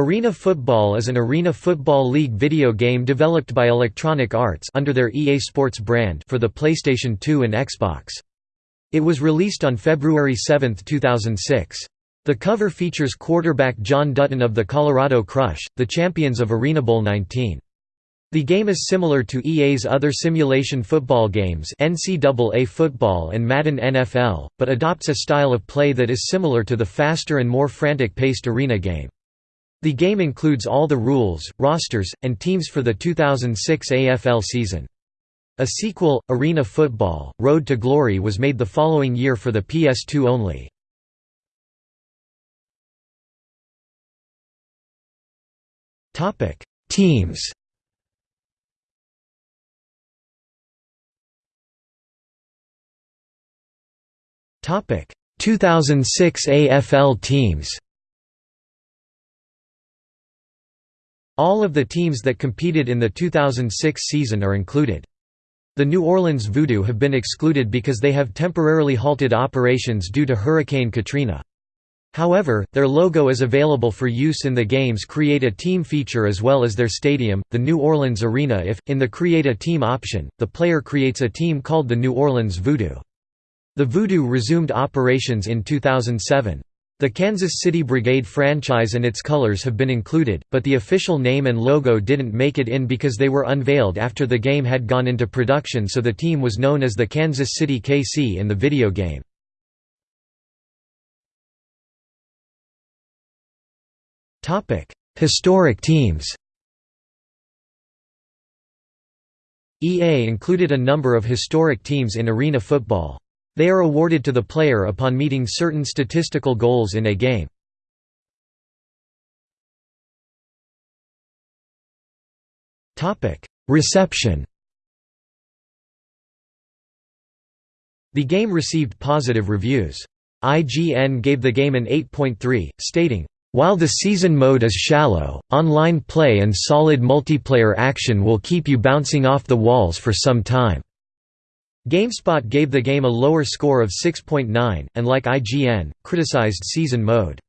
Arena Football is an Arena Football League video game developed by Electronic Arts under their EA Sports brand for the PlayStation 2 and Xbox. It was released on February 7, 2006. The cover features quarterback John Dutton of the Colorado Crush, the champions of Arena Bowl 19. The game is similar to EA's other simulation football games NCAA Football and Madden NFL, but adopts a style of play that is similar to the faster and more frantic-paced Arena game. The game includes all the rules, rosters, and teams for the 2006 AFL season. A sequel, Arena Football, Road to Glory was made the following year for the PS2 only. Teams Topic 2006 AFL teams All of the teams that competed in the 2006 season are included. The New Orleans Voodoo have been excluded because they have temporarily halted operations due to Hurricane Katrina. However, their logo is available for use in the game's Create a Team feature as well as their stadium, the New Orleans Arena if, in the Create a Team option, the player creates a team called the New Orleans Voodoo. The Voodoo resumed operations in 2007. The Kansas City Brigade franchise and its colors have been included, but the official name and logo didn't make it in because they were unveiled after the game had gone into production so the team was known as the Kansas City KC in the video game. Historic teams EA included a number of historic teams in arena football. They are awarded to the player upon meeting certain statistical goals in a game. Reception The game received positive reviews. IGN gave the game an 8.3, stating, "...while the season mode is shallow, online play and solid multiplayer action will keep you bouncing off the walls for some time." GameSpot gave the game a lower score of 6.9, and like IGN, criticized season mode.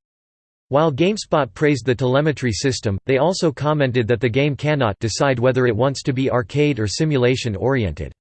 While GameSpot praised the telemetry system, they also commented that the game cannot decide whether it wants to be arcade or simulation-oriented.